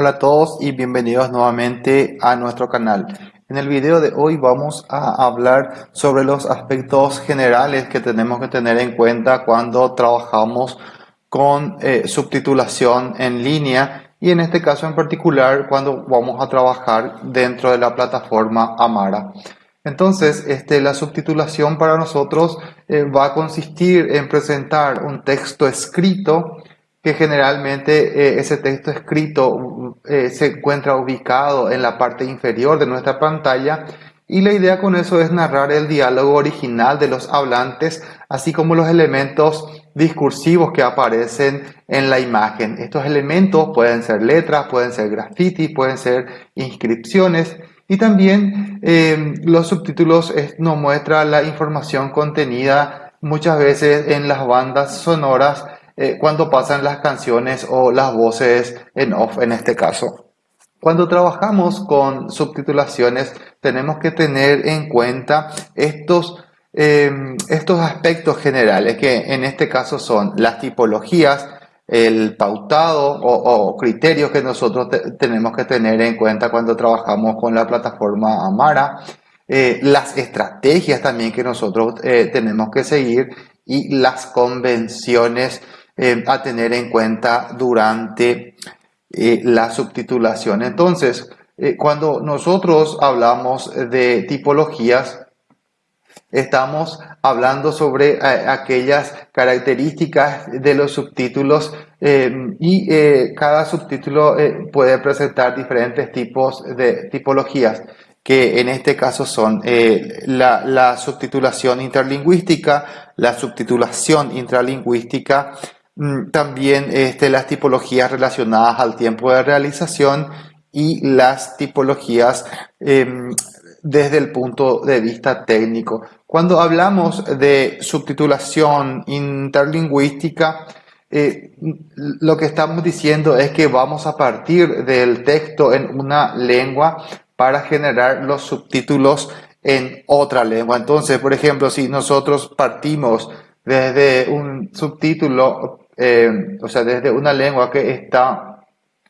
Hola a todos y bienvenidos nuevamente a nuestro canal. En el video de hoy vamos a hablar sobre los aspectos generales que tenemos que tener en cuenta cuando trabajamos con eh, subtitulación en línea y en este caso en particular cuando vamos a trabajar dentro de la plataforma Amara. Entonces, este, la subtitulación para nosotros eh, va a consistir en presentar un texto escrito que generalmente eh, ese texto escrito eh, se encuentra ubicado en la parte inferior de nuestra pantalla y la idea con eso es narrar el diálogo original de los hablantes, así como los elementos discursivos que aparecen en la imagen. Estos elementos pueden ser letras, pueden ser grafitis, pueden ser inscripciones y también eh, los subtítulos nos muestran la información contenida muchas veces en las bandas sonoras eh, cuando pasan las canciones o las voces en off en este caso. Cuando trabajamos con subtitulaciones tenemos que tener en cuenta estos, em, estos aspectos generales que en este caso son las tipologías, el pautado o, criterios que nosotros tenemos que tener en cuenta cuando trabajamos con la plataforma Amara, eh, las estrategias también que nosotros eh, tenemos que seguir y las convenciones eh, a tener en cuenta durante eh, la subtitulación. Entonces, eh, cuando nosotros hablamos de tipologías, estamos hablando sobre aquellas características de los subtítulos y cada subtítulo puede presentar diferentes tipos de tipologías que en este caso son la, la, subtitulación interlingüística, la subtitulación intralingüística, también este, las tipologías relacionadas al tiempo de realización y las tipologías em, desde el punto de vista técnico. Cuando hablamos de subtitulación interlingüística, eh, lo que estamos diciendo es que vamos a partir del texto en una lengua para generar los subtítulos en otra lengua. Entonces, por ejemplo, si nosotros partimos desde un subtítulo eh, o sea, desde una lengua que está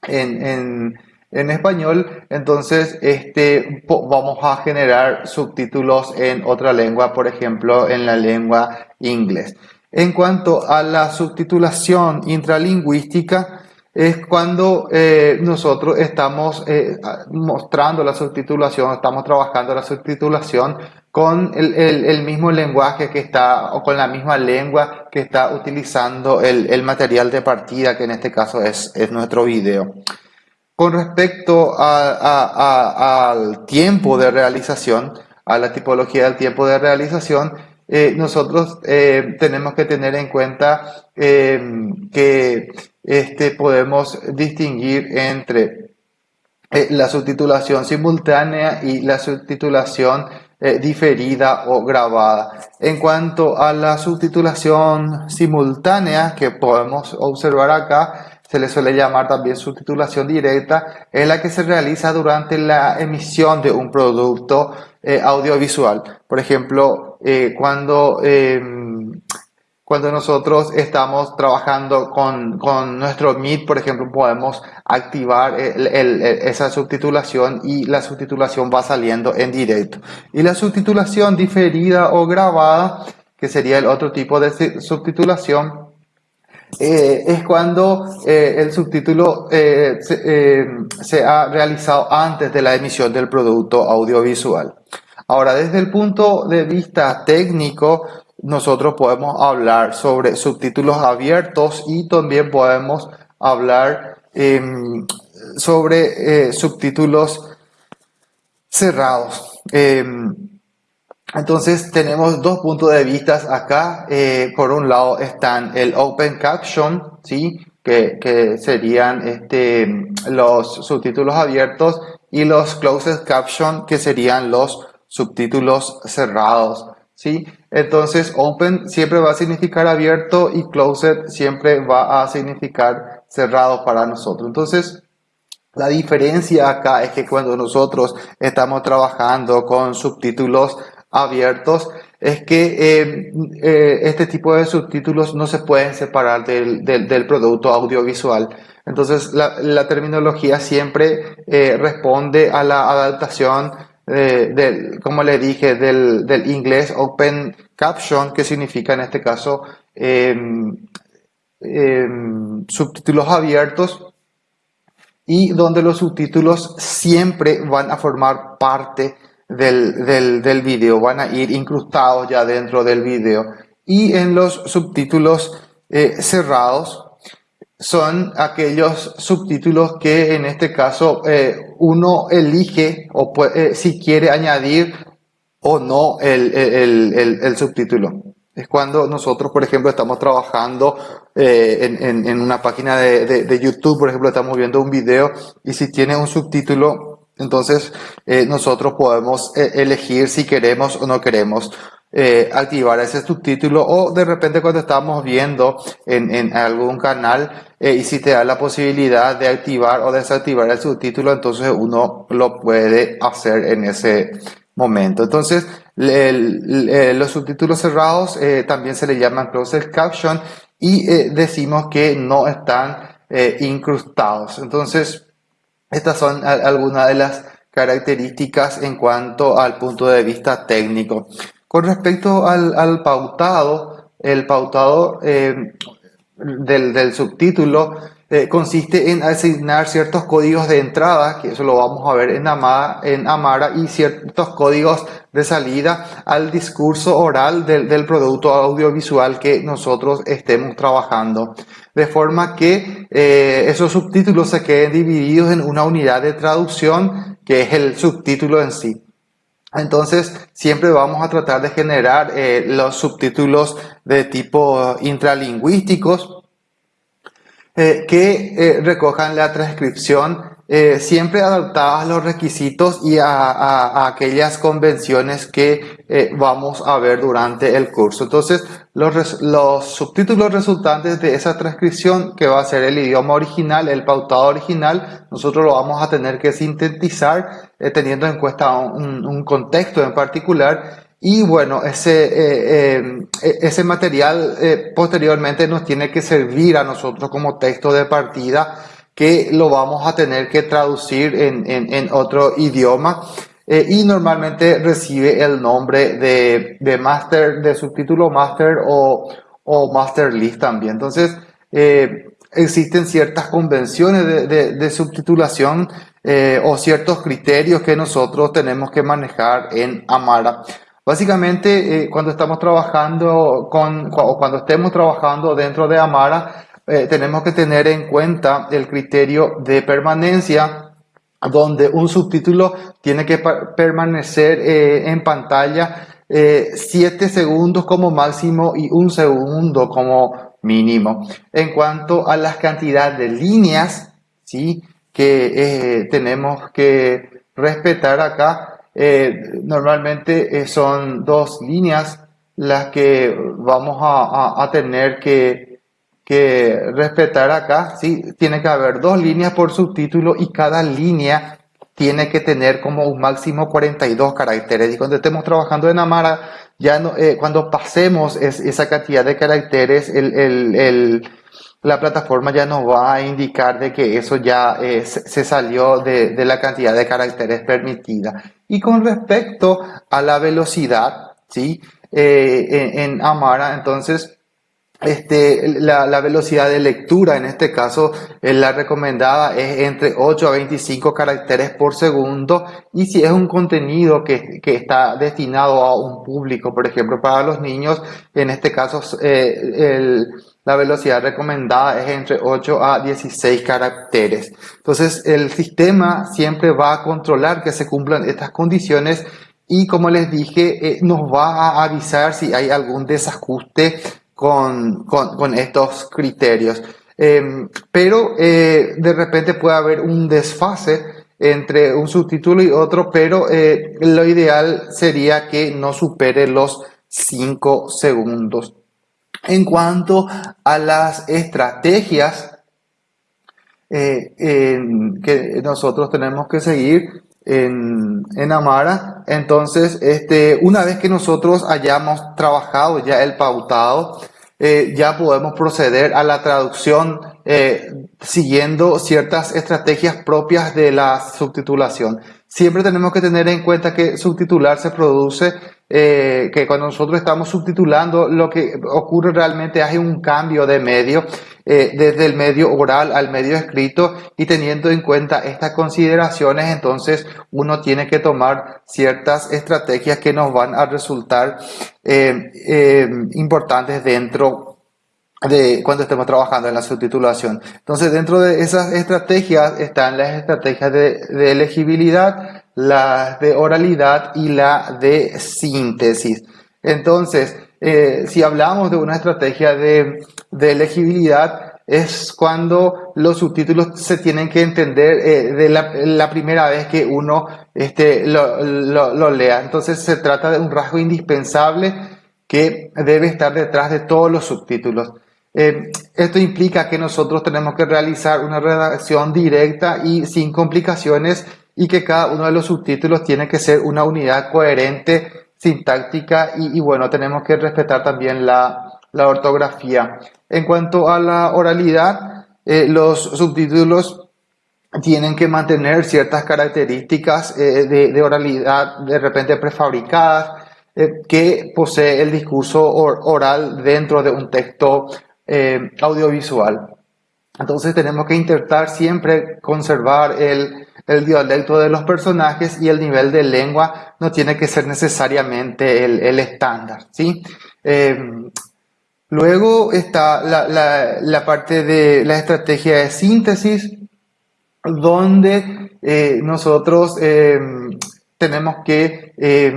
en, español, entonces este, vamos a generar subtítulos en otra lengua, por ejemplo, en la lengua inglés. En cuanto a la subtitulación intralingüística, es cuando eh, nosotros estamos eh, mostrando la subtitulación, estamos trabajando la subtitulación con el, mismo lenguaje que está, o con la misma lengua que está utilizando el, material de partida, que en este caso es, nuestro video. Con respecto al tiempo de realización, a la tipología del tiempo de realización, eh, nosotros tenemos que tener en cuenta que este, podemos distinguir entre la subtitulación simultánea y la subtitulación eh, diferida o grabada. En cuanto a la subtitulación simultánea que podemos observar acá, se le suele llamar también subtitulación directa, es la que se realiza durante la emisión de un producto eh, audiovisual. Por ejemplo, eh, cuando em, cuando nosotros estamos trabajando con, con nuestro Meet, por ejemplo, podemos activar esa subtitulación y la subtitulación va saliendo en directo. Y la subtitulación diferida o grabada, que sería el otro tipo de subtitulación, eh, es cuando eh, el subtítulo eh, se, se ha realizado antes de la emisión del producto audiovisual. Ahora, desde el punto de vista técnico, nosotros podemos hablar sobre subtítulos abiertos y también podemos hablar em, sobre eh, subtítulos cerrados. Em, entonces tenemos dos puntos de vista acá. Eh, por un lado están el Open Caption, ¿sí? que, que serían este, los subtítulos abiertos, y los Closed Caption, que serían los subtítulos cerrados. ¿Sí? Entonces, open siempre va a significar abierto y closed siempre va a significar cerrado para nosotros. Entonces, la diferencia acá es que cuando nosotros estamos trabajando con subtítulos abiertos, es que eh, eh, este tipo de subtítulos no se pueden separar del, del, del producto audiovisual. Entonces la, terminología siempre eh, responde a la adaptación eh, del, como le dije, del, del, inglés Open Caption, que significa en este caso em, em, subtítulos abiertos y donde los subtítulos siempre van a formar parte del, del, del video, van a ir incrustados ya dentro del video. Y en los subtítulos eh, cerrados son aquellos subtítulos que en este caso eh, uno elige o puede, eh, si quiere añadir o no el, subtítulo. Es cuando nosotros, por ejemplo, estamos trabajando en, en, en, una página de, de, de, YouTube, por ejemplo, estamos viendo un video y si tiene un subtítulo, entonces nosotros podemos elegir si queremos o no queremos eh, activar ese subtítulo o de repente cuando estamos viendo en, algún canal eh, y si te da la posibilidad de activar o desactivar el subtítulo, entonces uno lo puede hacer en ese momento. Entonces, los subtítulos cerrados eh, también se le llaman closed caption y decimos que no están incrustados. Entonces, estas son algunas de las características en cuanto al punto de vista técnico. Con respecto al, pautado, el pautado eh, del, subtítulo eh, consiste en asignar ciertos códigos de entrada, que eso lo vamos a ver en Amara, en Amara y ciertos códigos de salida al discurso oral del, producto audiovisual que nosotros estemos trabajando. De forma que eh, esos subtítulos se queden divididos en una unidad de traducción, que es el subtítulo en sí. Entonces, siempre vamos a tratar de generar eh, los subtítulos de tipo intralingüísticos eh, que eh, recojan la transcripción siempre adaptadas a los requisitos y a, aquellas convenciones que vamos a ver durante el curso. Entonces, los, subtítulos resultantes de esa transcripción, que va a ser el idioma original, el pautado original, nosotros lo vamos a tener que sintetizar eh, teniendo en cuenta un, contexto en particular. Y bueno, ese, ese material posteriormente nos tiene que servir a nosotros como texto de partida que lo vamos a tener que traducir en, en, otro idioma eh, y normalmente recibe el nombre de, de master, de subtítulo master o, o master list también. Entonces, eh, existen ciertas convenciones de, de subtitulación eh, o ciertos criterios que nosotros tenemos que manejar en Amara. Básicamente, eh, cuando estamos trabajando con, o cuando estemos trabajando dentro de Amara, eh, tenemos que tener en cuenta el criterio de permanencia, donde un subtítulo tiene que permanecer en pantalla 7 eh, segundos como máximo y un segundo como mínimo. En cuanto a la cantidad de líneas ¿sí? Que tenemos que respetar acá, normalmente son dos líneas las que vamos a tener que que respetar acá, ¿sí? Tiene que haber dos líneas por subtítulo y cada línea tiene que tener como un máximo 42 caracteres. Y cuando estemos trabajando en Amara, ya eh, cuando pasemos esa cantidad de caracteres, el, el, la plataforma ya nos va a indicar de que eso ya eh, se salió de, la cantidad de caracteres permitida. Y con respecto a la velocidad, ¿sí? Eh, en, Amara, entonces, este, la, la, velocidad de lectura, en este caso, eh, la recomendada es entre 8 a 25 caracteres por segundo. Y si es un contenido que, que está destinado a un público, por ejemplo, para los niños, en este caso, la velocidad recomendada es entre 8 a 16 caracteres. Entonces, el sistema siempre va a controlar que se cumplan estas condiciones y como les dije, eh, nos va a avisar si hay algún desajuste con, con, estos criterios. Em, pero eh, de repente puede haber un desfase entre un subtítulo y otro, pero eh, lo ideal sería que no supere los 5 segundos. En cuanto a las estrategias eh, que nosotros tenemos que seguir, en, en Amara. Entonces, este, una vez que nosotros hayamos trabajado ya el pautado, eh, ya podemos proceder a la traducción eh, siguiendo ciertas estrategias propias de la subtitulación. Siempre tenemos que tener en cuenta que subtitular se produce, eh, que cuando nosotros estamos subtitulando, lo que ocurre realmente es un cambio de medio, eh, desde el medio oral al medio escrito, y teniendo en cuenta estas consideraciones, entonces uno tiene que tomar ciertas estrategias que nos van a resultar eh, importantes dentro de cuando estemos trabajando en la subtitulación. Entonces, dentro de esas estrategias están las estrategias de, de elegibilidad, la de oralidad y la de síntesis. Entonces, eh, si hablamos de una estrategia de, de, elegibilidad, es cuando los subtítulos se tienen que entender eh, de la, la, primera vez que uno este, lo, lo, lo lea. Entonces, se trata de un rasgo indispensable que debe estar detrás de todos los subtítulos. Eh, esto implica que nosotros tenemos que realizar una redacción directa y sin complicaciones y que cada uno de los subtítulos tiene que ser una unidad coherente, sintáctica y, bueno, tenemos que respetar también la, la, ortografía. En cuanto a la oralidad, eh, los subtítulos tienen que mantener ciertas características eh, de, de, oralidad de repente prefabricadas que posee el discurso oral dentro de un texto eh, audiovisual. Entonces tenemos que intentar siempre conservar el, el, dialecto de los personajes y el nivel de lengua no tiene que ser necesariamente el, el estándar. ¿sí? Eh, luego está la, la, la, parte de la estrategia de síntesis, donde eh, nosotros eh, tenemos que eh,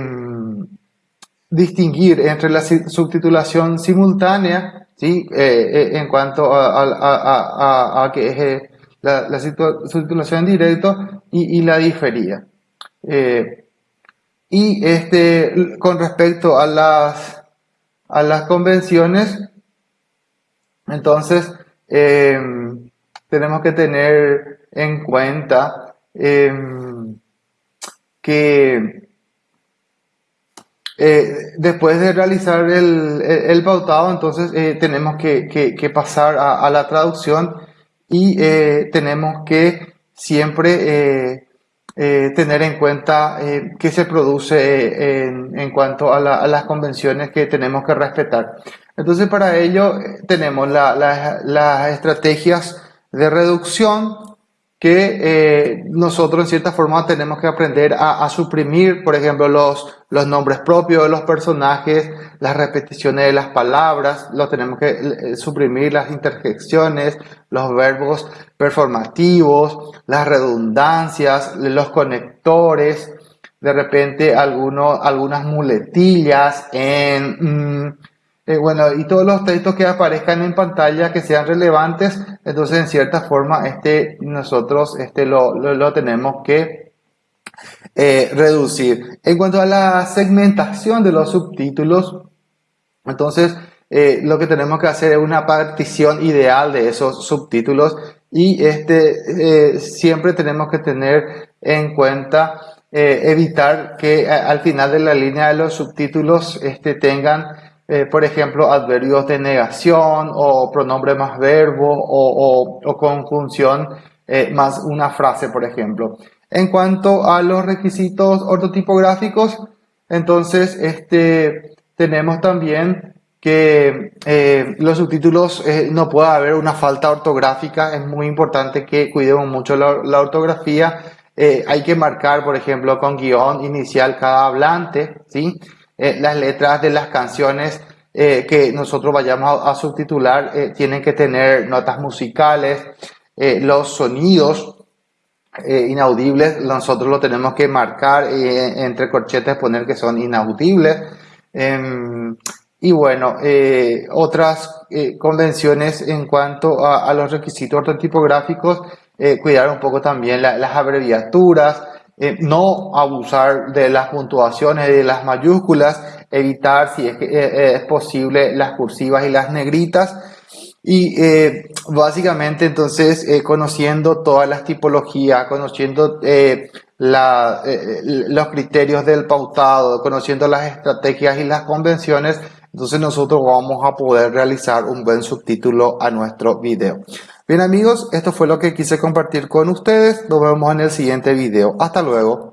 distinguir entre la subtitulación simultánea ¿sí? Eh, eh, en cuanto a, a, a, que es eh, la, la subtitulación en directo y, y la diferida. y este, con respecto a las, a las convenciones, entonces tenemos que tener en cuenta que eh, después de realizar el, el, pautado, entonces eh, tenemos que, pasar a, la traducción y eh, tenemos que siempre tener en cuenta qué se produce en, cuanto a, las convenciones que tenemos que respetar. Entonces para ello tenemos la, las estrategias de reducción, que eh, nosotros en cierta forma tenemos que aprender a, a, suprimir, por ejemplo, los, los nombres propios de los personajes, las repeticiones de las palabras, lo tenemos que eh, suprimir las interjecciones, los verbos performativos, las redundancias, los conectores, de repente algunos, algunas muletillas en... Mm, eh, bueno, y todos los textos que aparezcan en pantalla que sean relevantes, entonces en cierta forma este, nosotros este, lo, lo, tenemos que eh, reducir. En cuanto a la segmentación de los subtítulos, entonces eh, lo que tenemos que hacer es una partición ideal de esos subtítulos y este, siempre tenemos que tener en cuenta evitar que al final de la línea de los subtítulos este, tengan eh, por ejemplo, adverbios de negación o pronombre más verbo o, conjunción eh, más una frase, por ejemplo. En cuanto a los requisitos ortotipográficos, entonces este, tenemos también que eh, los subtítulos no puede haber una falta ortográfica, es muy importante que cuidemos mucho la ortografía. hay que marcar, por ejemplo, con guion inicial cada hablante, ¿sí? Eh, las letras de las canciones eh, que nosotros vayamos a, subtitular eh, tienen que tener notas musicales, los sonidos inaudibles nosotros lo tenemos que marcar entre corchetes, poner que son inaudibles. Em, y bueno, otras convenciones en cuanto a, los requisitos ortotipográficos, cuidar un poco también las abreviaturas, eh, no abusar de las puntuaciones de las mayúsculas, evitar si es, que, eh, eh, es posible las cursivas y las negritas. Y básicamente entonces conociendo todas las tipologías, conociendo la, los criterios del pautado, conociendo las estrategias y las convenciones, entonces nosotros vamos a poder realizar un buen subtítulo a nuestro video. Bien amigos, esto fue lo que quise compartir con ustedes. Nos vemos en el siguiente video. Hasta luego.